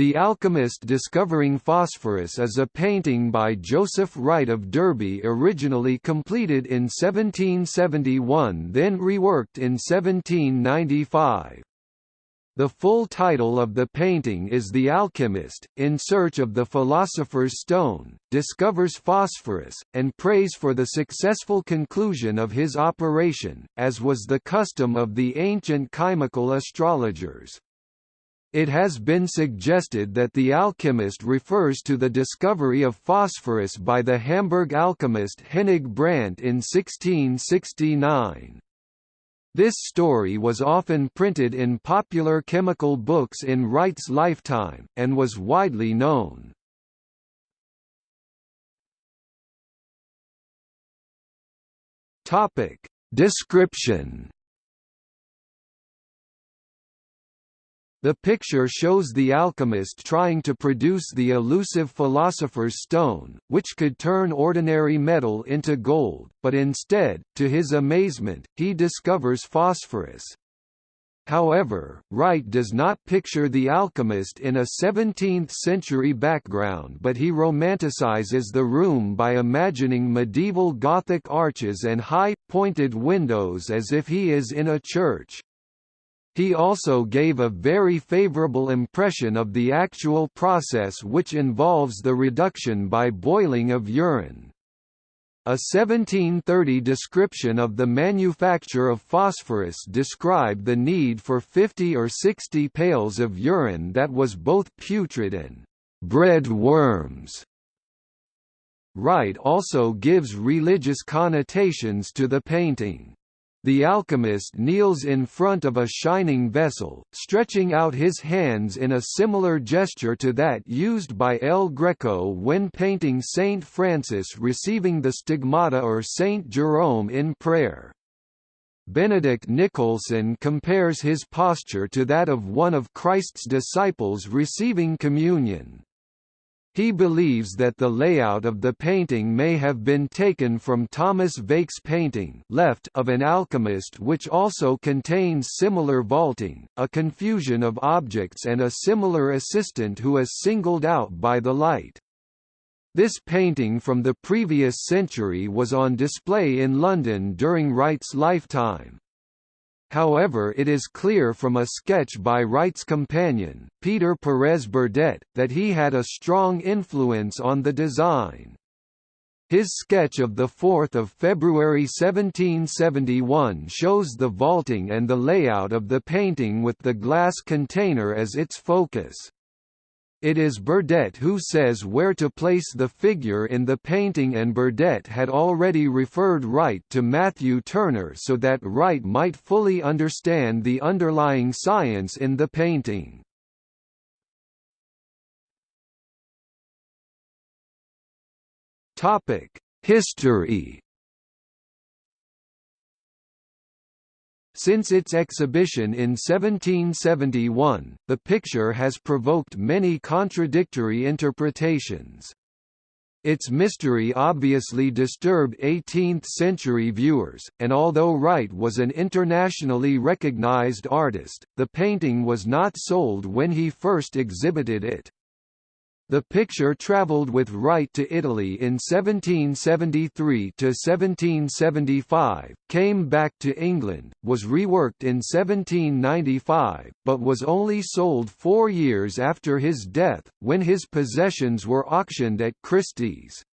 The Alchemist Discovering Phosphorus is a painting by Joseph Wright of Derby originally completed in 1771 then reworked in 1795. The full title of the painting is The Alchemist, in search of the philosopher's stone, discovers phosphorus, and prays for the successful conclusion of his operation, as was the custom of the ancient chymical astrologers. It has been suggested that the alchemist refers to the discovery of phosphorus by the Hamburg alchemist Hennig Brandt in 1669. This story was often printed in popular chemical books in Wright's lifetime, and was widely known. Description The picture shows the alchemist trying to produce the elusive philosopher's stone, which could turn ordinary metal into gold, but instead, to his amazement, he discovers phosphorus. However, Wright does not picture the alchemist in a 17th-century background but he romanticizes the room by imagining medieval Gothic arches and high, pointed windows as if he is in a church. He also gave a very favorable impression of the actual process which involves the reduction by boiling of urine. A 1730 description of the manufacture of phosphorus described the need for 50 or 60 pails of urine that was both putrid and bred worms. Wright also gives religious connotations to the painting. The alchemist kneels in front of a shining vessel, stretching out his hands in a similar gesture to that used by El Greco when painting Saint Francis receiving the stigmata or Saint Jerome in prayer. Benedict Nicolson compares his posture to that of one of Christ's disciples receiving communion. He believes that the layout of the painting may have been taken from Thomas Wijck's painting left of an alchemist which also contains similar vaulting, a confusion of objects and a similar assistant who is singled out by the light. This painting from the previous century was on display in London during Wright's lifetime. However it is clear from a sketch by Wright's companion, Peter Perez Burdett, that he had a strong influence on the design. His sketch of 4 February 1771 shows the vaulting and the layout of the painting with the glass container as its focus. It is Burdett who says where to place the figure in the painting and Burdett had already referred Wright to Matthew Turner so that Wright might fully understand the underlying science in the painting. History Since its exhibition in 1771, the picture has provoked many contradictory interpretations. Its mystery obviously disturbed 18th-century viewers, and although Wright was an internationally recognized artist, the painting was not sold when he first exhibited it. The picture travelled with Wright to Italy in 1773 to 1775, came back to England, was reworked in 1795, but was only sold four years after his death, when his possessions were auctioned at Christie's.